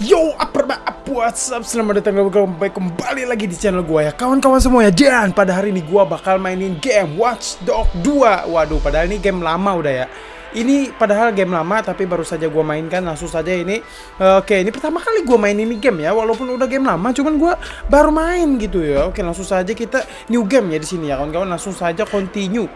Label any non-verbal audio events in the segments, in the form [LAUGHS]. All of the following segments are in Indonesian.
Yo, apa what's up? Selamat datang kembali, kembali lagi di channel gue ya. Kawan-kawan semuanya, dan pada hari ini gue bakal mainin game Watch Dog 2 Waduh, padahal ini game lama udah ya. Ini padahal game lama, tapi baru saja gue mainkan Langsung saja ini. Oke, ini pertama kali gue main ini game ya Walaupun udah game lama, cuman gue baru main gitu ya. Oke, langsung saja kita new game ya di sini ya Kawan-kawan, langsung saja continue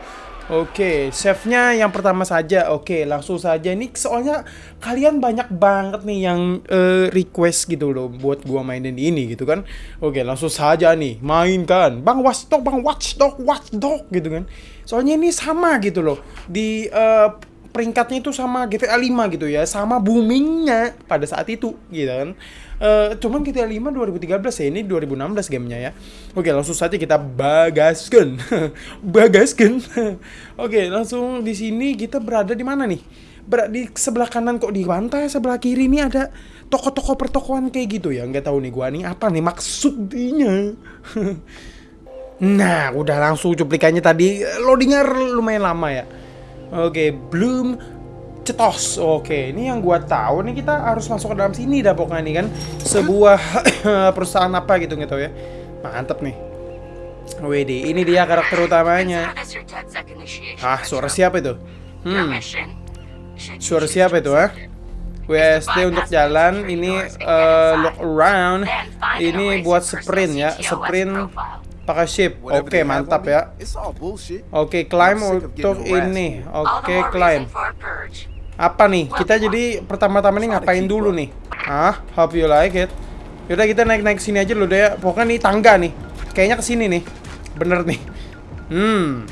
Oke, save-nya yang pertama saja. Oke, langsung saja ini soalnya kalian banyak banget nih yang uh, request gitu loh buat gua mainin ini gitu kan. Oke, langsung saja nih mainkan. Bang Watchdog, Bang Watchdog, Watchdog gitu kan. Soalnya ini sama gitu loh. Di uh, peringkatnya itu sama GTA 5 gitu ya, sama boomingnya pada saat itu gitu kan. Uh, cuman GTA 5 2013 ya, ini 2016 gamenya ya. Oke, langsung saja kita bagaskan. [LAUGHS] bagaskan. [LAUGHS] Oke, langsung di sini kita berada di mana nih? Ber di sebelah kanan kok di pantai, sebelah kiri ini ada toko-toko pertokoan kayak gitu ya. Nggak tahu nih gua nih apa nih maksudnya. [LAUGHS] nah, udah langsung cuplikannya tadi loadingnya lumayan lama ya. Oke, belum cetos. Oke, ini yang gua tahu nih kita harus masuk ke dalam sini dah pokoknya nih kan. Sebuah [COUGHS] perusahaan apa gitu gitu ya. Mantep nih. WD, ini dia karakter utamanya. Ah, suara siapa itu? Hmm. Suara siapa itu, ah? WSD untuk jalan, ini uh, look around, ini buat sprint ya, sprint pakai ship. Oke, okay, mantap ya. Oke, okay, climb untuk ini. Oke, okay, climb. Apa nih? Kita jadi pertama-tama nih ngapain dulu nih? Ah, hope you like it. Yaudah kita naik-naik sini aja dulu deh ya. Pokoknya nih tangga nih. Kayaknya ke sini nih. Bener nih. Hmm.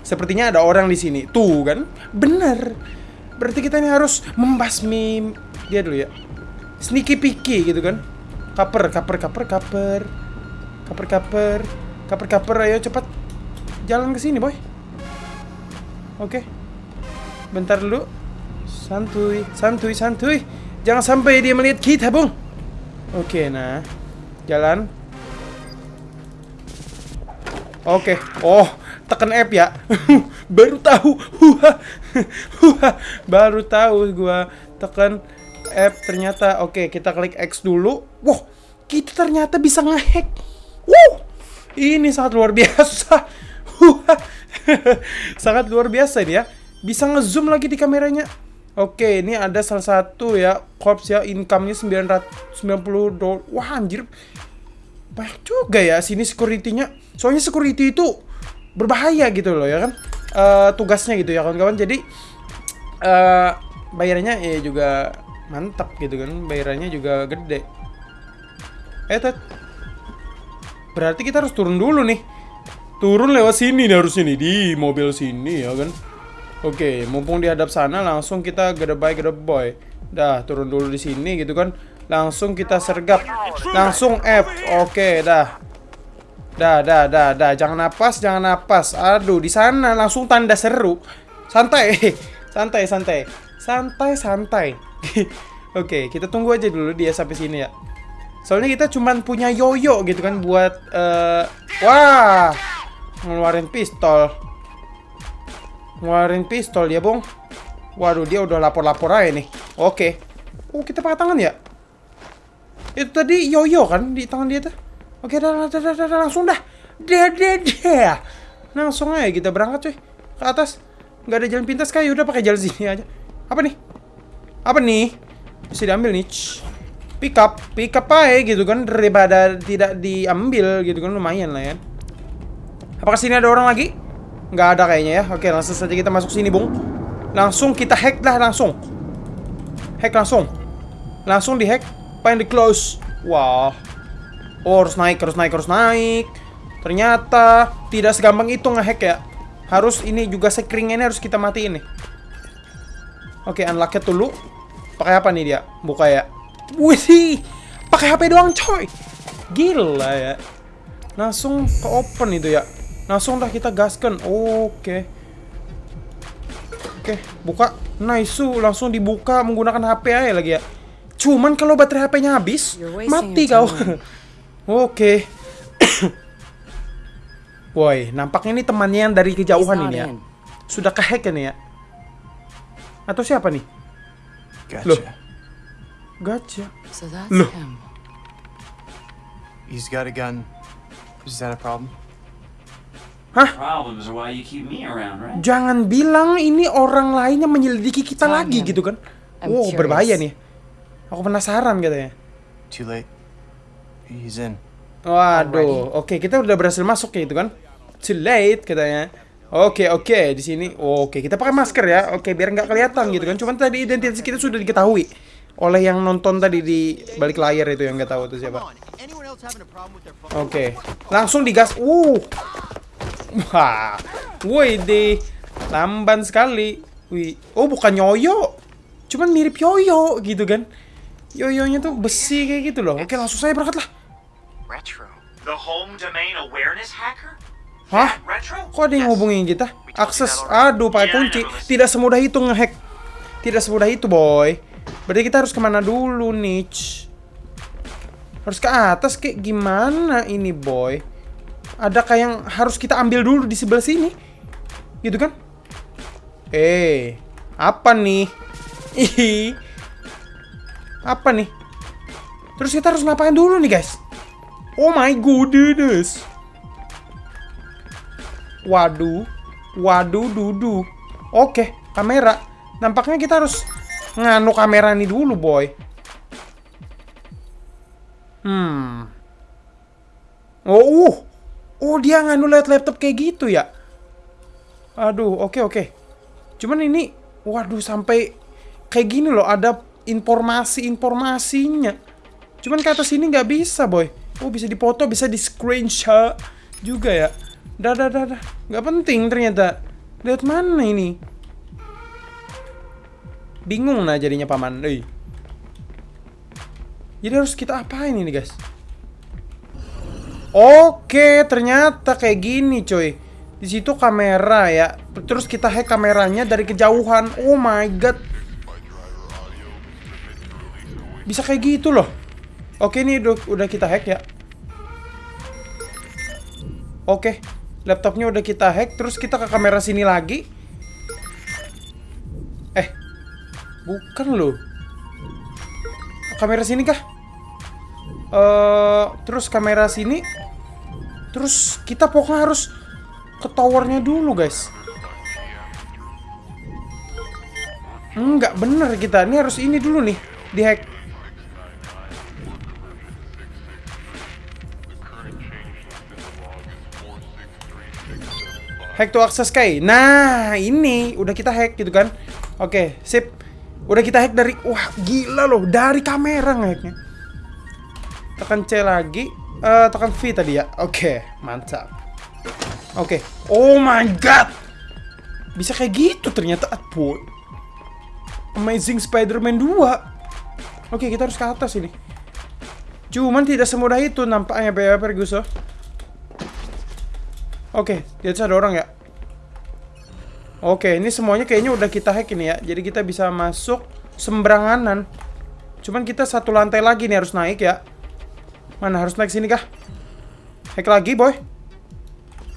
Sepertinya ada orang di sini. Tuh kan? Bener. Berarti kita ini harus membasmi dia dulu ya. Sneaky picky gitu kan. Kaper, kaper, kaper, kaper. Kaper, kaper. Kaper-kaper ayo cepat jalan ke sini, boy. Oke. Okay. Bentar dulu. Santuy, santuy, santuy. Jangan sampai dia melihat kita, Bung. Oke, okay, nah. Jalan. Oke. Okay. Oh, tekan F ya. [LAUGHS] Baru tahu. [LAUGHS] Baru tahu gua tekan F ternyata. Oke, okay, kita klik X dulu. Wow, kita ternyata bisa ngehack. Wow. Ini sangat luar biasa. [LAUGHS] sangat luar biasa ini ya. Bisa ngezoom lagi di kameranya. Oke, ini ada salah satu ya corps ya income-nya 990 dolar. Wah, anjir. Banyak juga ya sini security-nya. Soalnya security itu berbahaya gitu loh ya kan. Uh, tugasnya gitu ya kawan-kawan. Jadi uh, bayarannya ya juga mantap gitu kan. Bayarannya juga gede. Eh. Berarti kita harus turun dulu nih. Turun lewat sini nih harusnya nih di mobil sini ya kan. Oke, mumpung di hadap sana langsung kita gedebay gedeboy. Dah, turun dulu di sini gitu kan. Langsung kita sergap. Langsung F. Oke, dah. Dah, dah, dah, dah. Jangan napas, jangan napas. Aduh, di sana langsung tanda seru. Santai. [LAUGHS] santai, santai. Santai, santai. [LAUGHS] Oke, kita tunggu aja dulu dia sampai sini ya. Soalnya kita cuman punya yoyo gitu kan buat uh, wah ngeluarin pistol. Ngeluarin pistol ya, Bung. Waduh, dia udah lapor-lapor aja nih. Oke. Oh, kita pakai tangan ya? Itu tadi yoyo kan di tangan dia tuh. Oke, dah, dah, dah, dah, langsung dah. Dah, dah, dah. Langsung aja kita berangkat, cuy. Ke atas. Nggak ada jalan pintas kayak udah pakai jalan sini aja. Apa nih? Apa nih? Bisa diambil nih pick up pick up aja gitu kan daripada tidak diambil gitu kan lumayan lah ya. Apakah sini ada orang lagi? Nggak ada kayaknya ya. Oke langsung saja kita masuk sini bung. Langsung kita hack lah langsung. Hack langsung. Langsung di hack find the close. Wah. Oh harus naik harus naik harus naik. Ternyata tidak segampang itu ngehack ya. Harus ini juga sekringnya harus kita matiin nih. Oke unlock dulu. Pakai apa nih dia? Buka ya Wih, pakai HP doang coy. Gila ya. Langsung ke open itu ya. Langsung dah kita gaskan. Oke. Oke, buka. Nice, langsung dibuka menggunakan HP aja lagi ya. Cuman kalau baterai HP-nya habis, mati kau. [LAUGHS] Oke. [COUGHS] Woi, nampaknya ini temannya yang dari kejauhan ini ya. Sudah kehack ini ya. Atau siapa nih? Gotcha. Loh, Gacha. So that's Look. him. He's got a gun. Is that a problem? Problems are why you keep me around, right? Jangan bilang ini orang lain yang menyelidiki kita Tanya. lagi gitu kan. I'm wow, curious. berbahaya nih. Aku penasaran katanya. Too late. He's in. Waduh, oke kita udah berhasil masuk ya itu kan. Too late katanya. Oke oke di sini. Oke kita pakai masker ya. Oke biar nggak kelihatan gitu kan. Cuman tadi identitas kita sudah diketahui oleh yang nonton tadi di balik layar itu yang nggak tahu itu siapa. Oke langsung digas. Uh, wah, woi deh, lamban sekali. Wih, oh bukan yoyo, cuman mirip yoyo gitu kan. Yoyonya tuh besi kayak gitu loh. Oke langsung saya berangkat lah. Retro. The home domain awareness hacker? Hah? Kok ada yang ngubungin kita? Akses, aduh pakai kunci. Tidak semudah itu ngehack. Tidak semudah itu, boy. Berarti kita harus ke mana dulu, Nich? Harus ke atas kayak gimana ini, boy? Adakah yang harus kita ambil dulu di sebelah sini? Gitu kan? Eh, apa nih? Ih, apa nih? Terus kita harus ngapain dulu nih, guys? Oh my goodness. Waduh, waduh, dudu. Oke, kamera. Nampaknya kita harus nganu kamera nih dulu, boy. Hmm. Oh, uh. Oh, dia nganu lihat laptop kayak gitu ya. Aduh, oke oke. Cuman ini, waduh, sampai kayak gini loh, ada informasi-informasinya. Cuman ke atas sini nggak bisa, boy. Oh, bisa dipoto, bisa di screenshot juga ya. Dah, dah, dah, dah. Nggak penting ternyata. Lihat mana ini? Bingung nah jadinya paman. Euy. Jadi harus kita apain ini, guys? Oke, ternyata kayak gini, coy. Di situ kamera ya. Terus kita hack kameranya dari kejauhan. Oh my god. Bisa kayak gitu loh. Oke, ini udah, udah kita hack ya. Oke, laptopnya udah kita hack. Terus kita ke kamera sini lagi. Eh, bukan loh. Kamera sini kah? Eh, terus kamera sini. Terus kita pokoknya harus ke towernya dulu, guys. Enggak bener kita. Ini harus ini dulu nih, dihack. Hack to access key. Nah, ini udah kita hack gitu kan. Oke, sip. Udah kita hack dari wah, gila loh, dari kamera ngehacknya. Tekan C lagi. Eh, tekan V tadi ya. Oke, mantap. Oke. Oh my god. Bisa kayak gitu ternyata boy. Amazing Spider-Man 2. Oke, kita harus ke atas ini. Cuman tidak semudah itu nampaknya ya. Oke, di atas ada orang ya. Oke, ini semuanya kayaknya udah kita hack ini ya. Jadi kita bisa masuk sembaranganan. Cuman kita satu lantai lagi nih harus naik ya. Mana harus naik sini kah? Hack lagi, boy.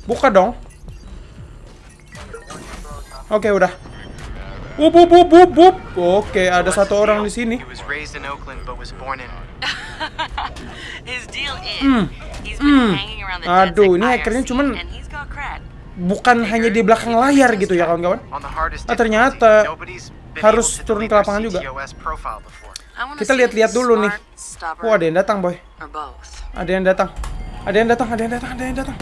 Buka dong. Oke, udah. Up, up, up, up, up. Oke, ada satu orang di sini. [LAUGHS] The Aduh, Aduh, ini hackernya cuman- Bukan hanya di belakang layar gitu ya, kawan-kawan. On the hardest Ah, ternyata harus turun ke lapangan juga. Kita lihat-lihat dulu nih. Oh, ada yang datang, boy. Ada yang datang. Ada yang datang, ada yang datang, ada yang datang.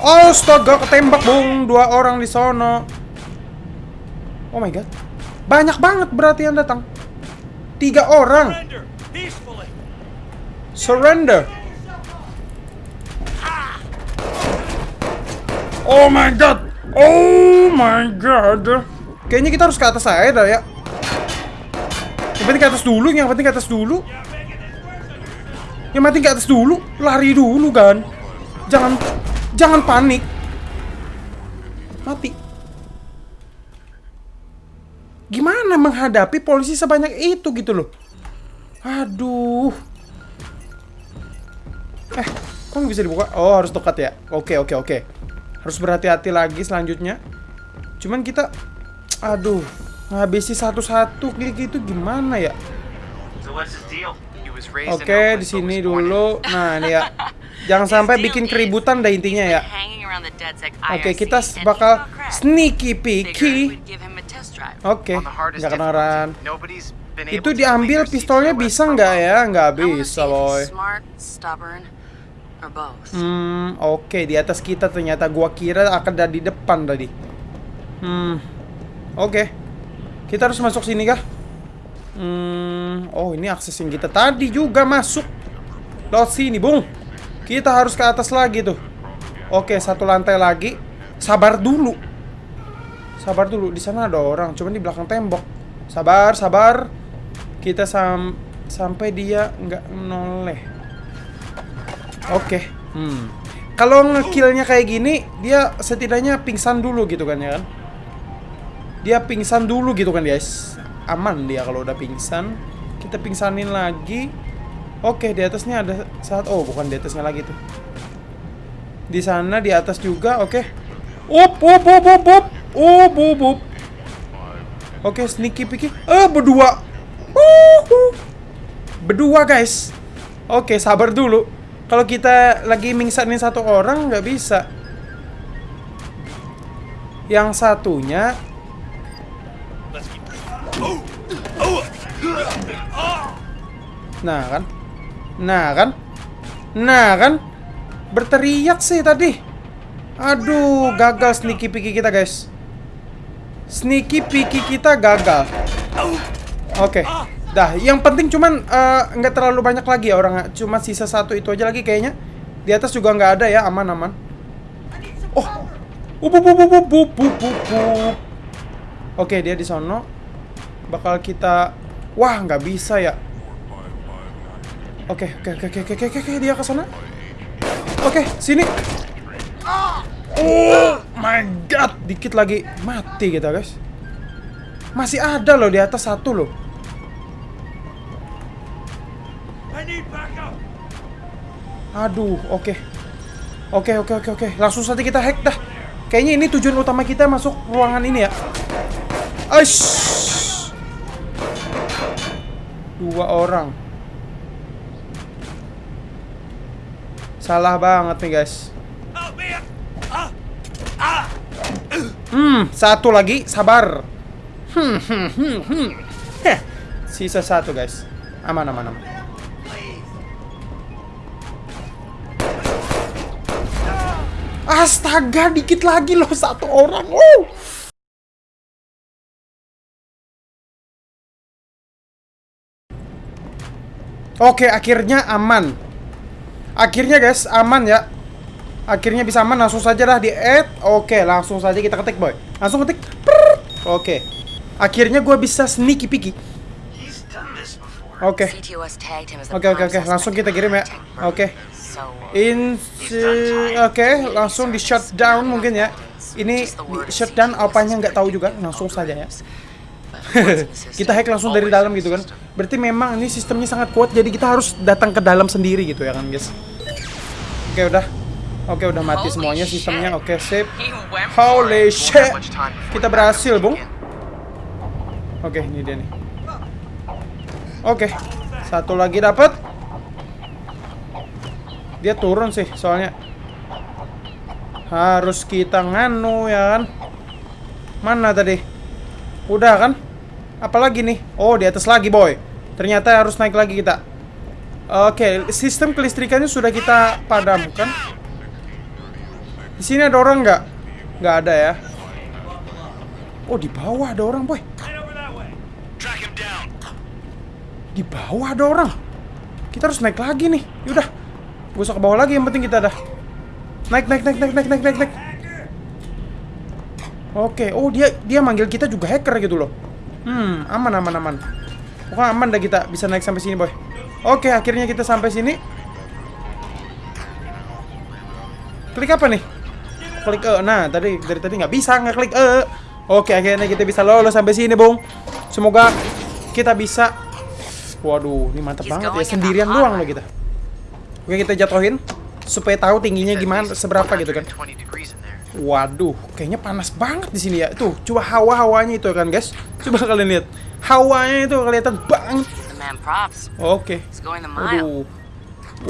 Astaga, ketembak bung dua orang di sono. Oh my god. Banyak banget berarti yang datang. Tiga orang. Surrender. Oh my god. Oh my god. Kayaknya kita harus ke atas aja dah ya. Yang penting ke atas dulu, yang penting ke atas dulu. Yang penting ke atas dulu, lari dulu kan. Jangan jangan panik. Mati. Gimana menghadapi polisi sebanyak itu gitu loh? Aduh. Eh, kok bisa dibuka? Oh, harus dekat ya. Oke, oke, oke. Harus berhati-hati lagi selanjutnya. Cuman kita aduh, ngabisi satu-satu kayak gitu gimana ya? Oke, di sini dulu. [LAUGHS] Nah, ini ya. Jangan sampai bikin keributan dah intinya ya. Oke, kita bakal sneaky peeky. Oke, nggak kenaran. Itu diambil pistolnya bisa nggak ya? Nggak bisa, boy. Hmm, oke di atas kita ternyata gua kira akan ada di depan tadi. Hmm, oke. Kita harus masuk sini kah? Hmm, oh ini akses yang kita tadi juga masuk. Lewat sini, Bung. Kita harus ke atas lagi tuh. Oke, satu lantai lagi. Sabar dulu. Sabar dulu. Di sana ada orang, cuman di belakang tembok. Sabar, sabar. Kita sam sampai dia nggak noleh. Oke. Hmm. Kalau ngekillnya kayak gini, dia setidaknya pingsan dulu gitu kan ya kan? Dia pingsan dulu gitu kan guys. Aman dia kalau udah pingsan. Kita pingsanin lagi. Oke, di atasnya ada saat oh bukan di atasnya lagi tuh. Di sana di atas juga, oke. Up, up, up, up, up. Up, up, up. Oke, sneaky picky. Eh, berdua. Wuhu. Berdua, guys. Oke, sabar dulu. Kalau kita lagi mingsanin satu orang nggak bisa. Yang satunya Nah kan? Nah kan? Nah kan? Berteriak sih tadi. Aduh, gagal sneaky picky kita, guys. Sneaky picky kita gagal. Oke. Dah, yang penting cuman eh, nggak terlalu banyak lagi ya orang. Cuma sisa satu itu aja lagi kayaknya. Di atas juga nggak ada ya, aman-aman. Oh. Up, up, up, up, up, up, up, up. Oke, dia di sono. Bakal kita Wah, nggak bisa ya. Oke, oke, oke, oke, oke, oke, oke, dia ke sana. Oke, sini. Oh my god, dikit lagi mati kita, guys. Masih ada loh di atas satu loh. Aduh, oke. Oke, oke, oke, oke. Langsung saja kita hack dah. Kayaknya ini tujuan utama kita masuk ruangan ini ya. Aish. Dua orang. Salah banget nih, guys. Hmm, satu lagi, sabar. Hmm, hmm, hmm, hmm. Heh, sisa satu, guys. Aman, aman, aman. Astaga, dikit lagi loh satu orang. Wow. Oke, akhirnya aman. Akhirnya guys, aman ya. Akhirnya bisa aman, langsung saja dah di add. Oke, langsung saja kita ketik boy. Langsung ketik. Prrrt. Oke. Akhirnya gue bisa sneaky peeky. Oke. Oke, oke, oke. Langsung kita kirim ya. Oke. In oke, langsung di shutdown mungkin ya. Ini di shutdown apanya nggak tahu juga, langsung saja ya. [LAUGHS] kita hack langsung dari dalam gitu kan. Berarti memang ini sistemnya sangat kuat jadi kita harus datang ke dalam sendiri gitu ya kan, guys. Oke, udah. Oke, udah mati semuanya sistemnya. Oke, sip. went for Holy it. shit. Kita berhasil, Bung. Oke, ini dia nih. Oke, satu lagi dapat. Dia turun sih, soalnya harus kita nganu ya kan. Mana tadi? Udah kan? Apalagi nih? Oh, di atas lagi, boy. Ternyata harus naik lagi kita. Oke, sistem kelistrikannya sudah kita padamkan. Di sini ada orang nggak? Nggak ada ya. Oh, di bawah ada orang, boy. Di bawah ada orang. Kita harus naik lagi nih. Yaudah. Usah ke bawah lagi, yang penting kita dah. Naik, naik, naik, naik, naik, naik, naik, naik. Oke, oh dia dia manggil kita juga hacker gitu loh. Hmm, aman, aman, aman. Pokoknya aman dah kita bisa naik sampai sini, boy. Oke, akhirnya kita sampai sini. Klik apa nih? Klik E. Nah, tadi dari tadi nggak bisa nggak klik E. Oke, akhirnya kita bisa lolos sampai sini, Bung. Semoga kita bisa Waduh, ini mantap banget ya. Sendirian doang loh kita. Oke, kita jatuhin supaya tahu tingginya gimana, seberapa gitu kan. 120 degrees in there. Waduh, kayaknya panas banget di sini ya. Tuh, coba hawa-hawanya itu kan, guys. Coba kalian lihat. Hawanya itu kelihatan banget. Oke. Mile. Waduh.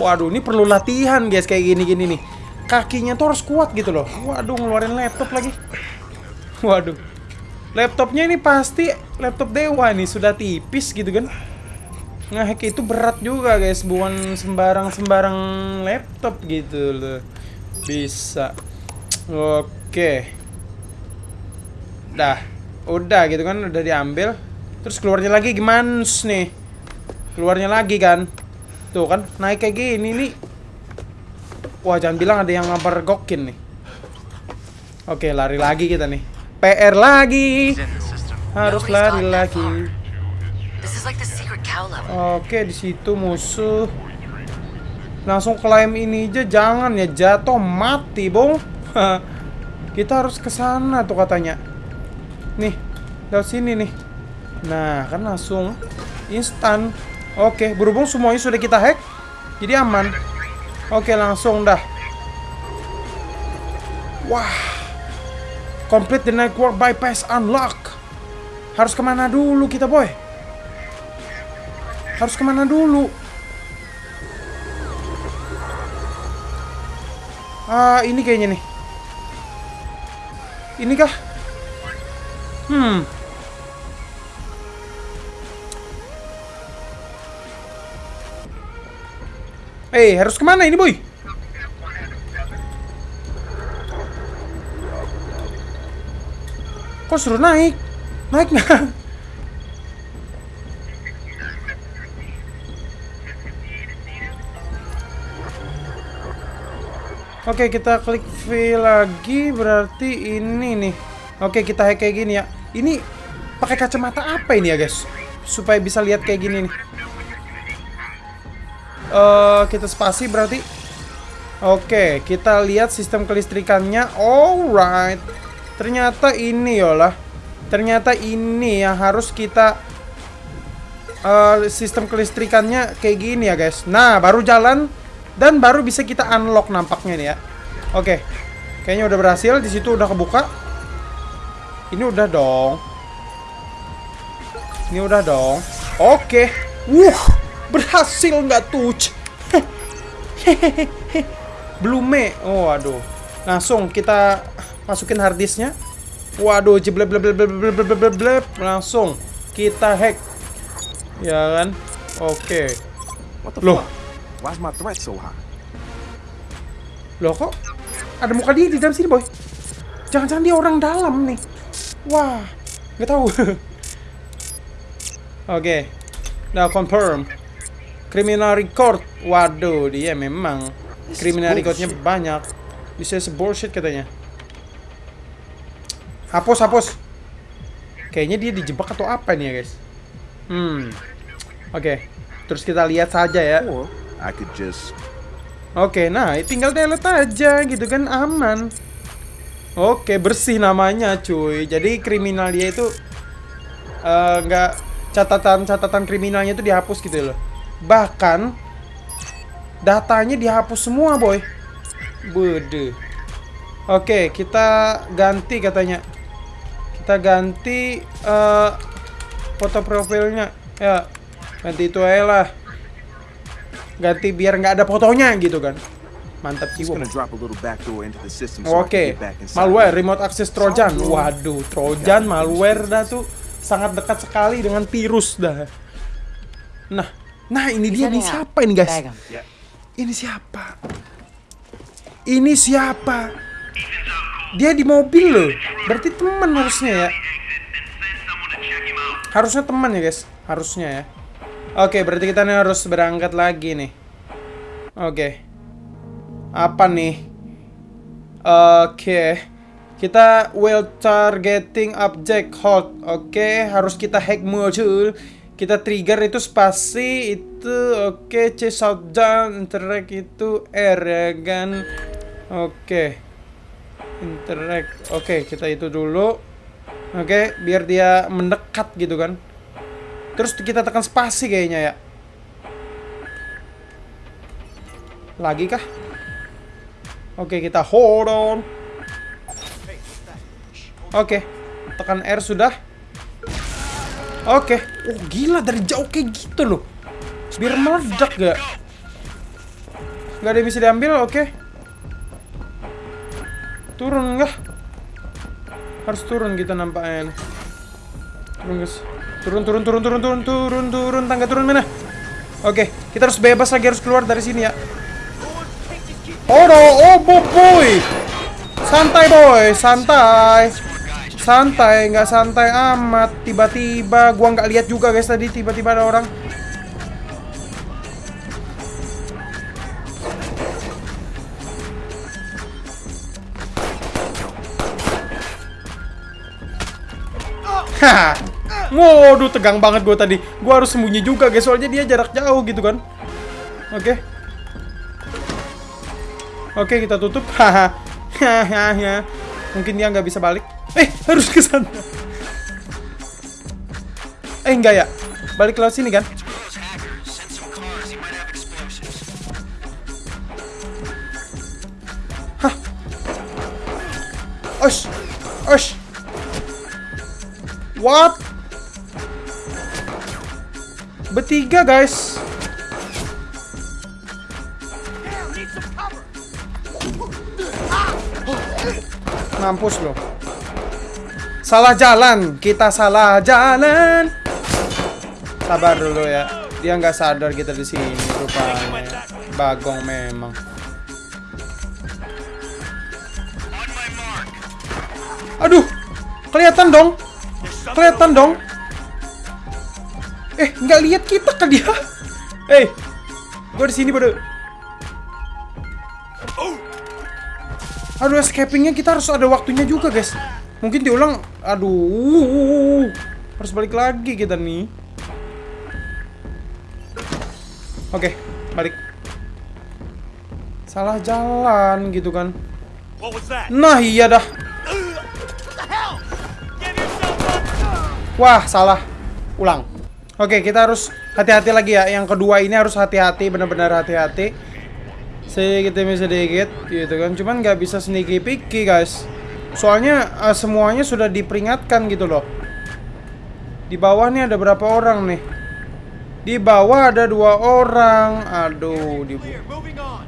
Waduh, ini perlu latihan guys kayak gini-gini nih. Kakinya tuh harus kuat gitu loh. Waduh, ngeluarin laptop lagi. Waduh. Laptopnya ini pasti laptop dewa nih, sudah tipis gitu kan. Ngehack itu berat juga guys, bukan sembarang-sembarang laptop gitu loh. Bisa. Oke. Dah. Udah gitu kan, udah diambil. Terus keluarnya lagi gimana nih? Keluarnya lagi kan. Tuh kan, naik kayak gini nih. Wah, jangan bilang ada yang gokin nih. Oke, lari lagi kita nih. PR lagi. Harus lari lagi. Oke, di situ musuh. Langsung klaim ini aja jangan ya jatuh mati, Bung. [LAUGHS] Kita harus ke sana tuh katanya. Nih, lewat sini nih. Nah, kan langsung instan. Oke, berhubung semuanya sudah kita hack, jadi aman. Oke, langsung dah. Wah. Complete the network bypass unlock. Harus ke mana dulu kita, boy? Harus ke mana dulu? Ah, ini kayaknya nih. Ini kah? Hmm. Eh, harus ke mana ini, boy? Kok suruh naik? Naik nggak? Oke, kita klik V lagi berarti ini nih. Oke, kita hack kayak gini ya. Ini pakai kacamata apa ini ya, guys? Supaya bisa lihat kayak gini nih. Eh, kita spasi berarti. Oke, kita lihat sistem kelistrikannya. Alright. Ternyata ini yolah. Ternyata ini yang harus kita eh, sistem kelistrikannya kayak gini ya, guys. Nah, baru jalan dan baru bisa kita unlock nampaknya nih ya. Oke. Kayaknya udah berhasil, di situ udah kebuka. Ini udah dong. Ini udah dong. Oke. Wuh, berhasil nggak tuh? [LAUGHS] Blume. Oh, aduh. Langsung kita masukin harddisknya. Waduh, jebleb bleb bleb bleb bleb bleb bleb bleb. Langsung kita hack. Ya kan? Oke. The Loh. Fuck? Why's my threat so high? Loh kok ada muka dia di dalam sini, boy? Jangan-jangan dia orang dalam nih. Wah, nggak tahu. [LAUGHS] Oke, nah confirm. Criminal record. Waduh, dia memang criminal recordnya banyak. Bisa bullshit katanya. Hapus, hapus. Kayaknya dia dijebak atau apa nih ya, guys? Hmm. Oke. Terus kita lihat saja ya. Or I could just Oke, nah tinggal delete aja gitu kan aman. Oke, bersih namanya cuy. Jadi kriminal dia itu eh, nggak catatan-catatan kriminalnya itu dihapus gitu loh. Bahkan datanya dihapus semua, boy. Bede. Oke, kita ganti katanya. Kita ganti eh, foto profilnya. Ya, ganti itu aja lah. Ganti biar nggak ada fotonya gitu kan. Mantap jiwa. I Oke, malware, remote access Trojan. Waduh, Trojan, malware dah tuh sangat dekat sekali dengan virus dah. Nah, nah ini dia nih siapa ini guys? Ini siapa? Ini siapa? Dia di mobil loh. Berarti teman harusnya ya. Harusnya teman ya guys. Harusnya ya. Oke, berarti kita nih harus berangkat lagi nih. Oke. Apa nih? Oke. Kita will targeting object hold. Oke, harus kita hack muncul. Kita trigger itu spasi itu oke C shutdown interact itu R ya kan. Oke. Interact. Oke, kita itu dulu. Oke, biar dia mendekat gitu kan. Terus kita tekan spasi kayaknya ya. Lagi kah? Oke, kita hold on. Oke, tekan R sudah. Oke. Oh gila dari jauh kayak gitu loh. Biar meledak gak? Gak ada yang bisa diambil, oke. Turun nggak? Harus turun kita nampaknya. Turun guys. Turun, turun, turun, turun, turun, turun, turun, tangga turun mana? Oke, kita harus bebas lagi harus keluar dari sini ya. Oh, no. oh, bo- boy. Santai boy, santai. Santai, nggak santai amat. Tiba-tiba gua nggak lihat juga guys tadi tiba-tiba ada orang. Haha. Waduh, tegang banget gua tadi. Gua harus sembunyi juga guys, soalnya dia jarak jauh gitu kan. Oke. Oke, kita tutup. [LAUGHS] Haha. Hahaha. Mungkin dia nggak bisa balik. Eh, harus ke sana. Eh, enggak ya. Balik lewat sini kan? Explosives. Osh. Osh. What? Bertiga, guys. Mampus loh. Salah jalan, kita salah jalan. Sabar dulu ya. Dia nggak sadar kita di sini rupanya. Bagong memang. Aduh, kelihatan dong. Kelihatan dong. Eh, nggak lihat kita ke dia. Eh, gua di sini bodoh. Aduh, escapingnya kita harus ada waktunya juga, guys. Mungkin diulang. Aduh, harus balik lagi kita nih. Oke, balik. Salah jalan gitu kan. Nah, iya dah. Wah, salah. Ulang. Oke, kita harus hati-hati lagi ya. Yang kedua ini harus hati-hati, benar-benar hati-hati. Sedikit demi sedikit, gitu kan. Cuman nggak bisa sneaky picky, guys. Soalnya eh, semuanya sudah diperingatkan gitu loh. Di bawah nih ada berapa orang nih? Di bawah ada dua orang. Aduh, di on.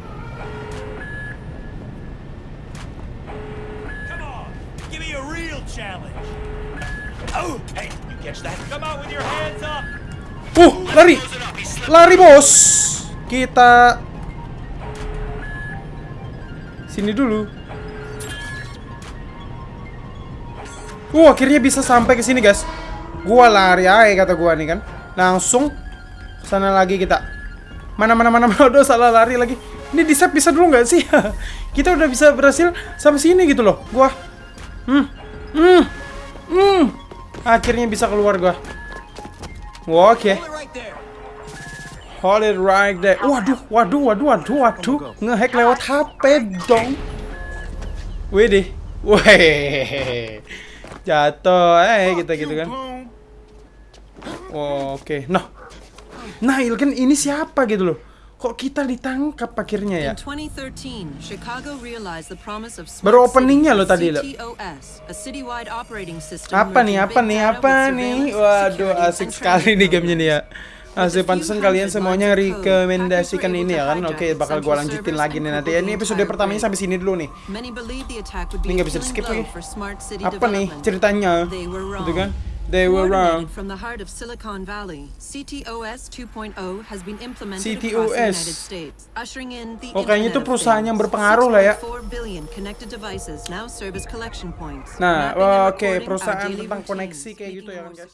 Come. Oh, on with your hands up. Uh, lari. Lari, Bos. Kita sini dulu. Uh, akhirnya bisa sampai ke sini, guys. Gua lari aja kata gua nih kan. Langsung sana lagi kita. Mana mana mana mana udah salah lari lagi. Ini di save bisa dulu nggak sih? [LAUGHS] kita udah bisa berhasil sampai sini gitu loh. Gua Hmm. Hmm. Hmm. Akhirnya bisa keluar gua. Oke. There. Hold it right there. Waduh, waduh, waduh, waduh, waduh. Ngehack lewat HP dong. Widih. Weh. Jatuh eh kita gitu kan. Oke. Nah. Nah, kan ini siapa gitu loh. Kok kita ditangkap akhirnya ya? In 2013, Chicago realized the promise of Baru openingnya lo tadi, lo. Apa nih, apa nih, apa nih? Waduh, asik sekali nih gamenya nih ya. Asik pantesan kalian semuanya rekomendasikan ini ya kan. Oke, bakal gua lanjutin lagi nih nanti. cripple Ini episode pertamanya sampai sini dulu nih. Ini nggak bisa di-skip blow lagi. Apa nih ceritanya? Gitu kan? They were wrong. From the heart of Silicon Valley, CTOS 2.0 has been implemented CTOS. across the United States, ushering in the Oh, kayaknya itu perusahaan yang berpengaruh lah ya. 6.4 billion connected devices now serve as collection points. Nah, oke, our perusahaan tentang koneksi kayak gitu ya guys.